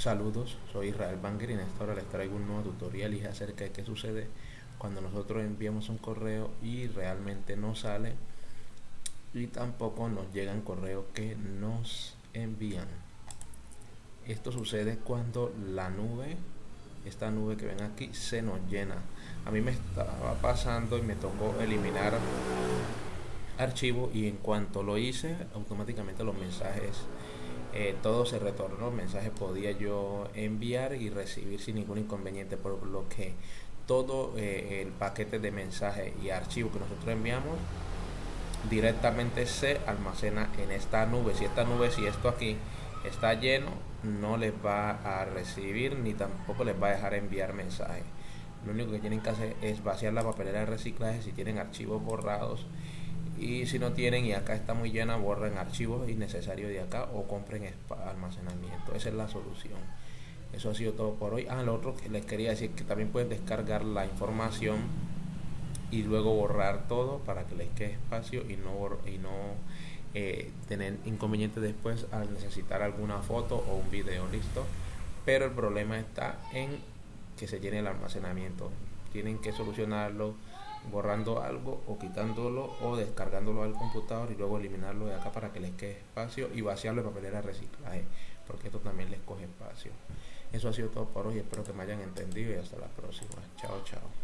Saludos, soy Israel Banger y en esta hora les traigo un nuevo tutorial y acerca de qué sucede cuando nosotros enviamos un correo y realmente no sale y tampoco nos llegan correos que nos envían. Esto sucede cuando la nube, esta nube que ven aquí, se nos llena. A mí me estaba pasando y me tocó eliminar archivo y en cuanto lo hice automáticamente los mensajes eh, todo se retornó, mensajes podía yo enviar y recibir sin ningún inconveniente, por lo que todo eh, el paquete de mensajes y archivos que nosotros enviamos directamente se almacena en esta nube. Si esta nube, si esto aquí está lleno, no les va a recibir ni tampoco les va a dejar enviar mensajes. Lo único que tienen que hacer es vaciar la papelera de reciclaje si tienen archivos borrados y si no tienen y acá está muy llena borren archivos innecesarios de acá o compren almacenamiento. Esa es la solución. Eso ha sido todo por hoy. Ah lo otro que les quería decir que también pueden descargar la información y luego borrar todo para que les quede espacio y no y no eh, tener inconveniente después al necesitar alguna foto o un video listo pero el problema está en que se llene el almacenamiento. Tienen que solucionarlo borrando algo o quitándolo o descargándolo al computador y luego eliminarlo de acá para que les quede espacio y vaciarlo de papelera reciclaje porque esto también les coge espacio. Eso ha sido todo por hoy espero que me hayan entendido y hasta la próxima. Chao chao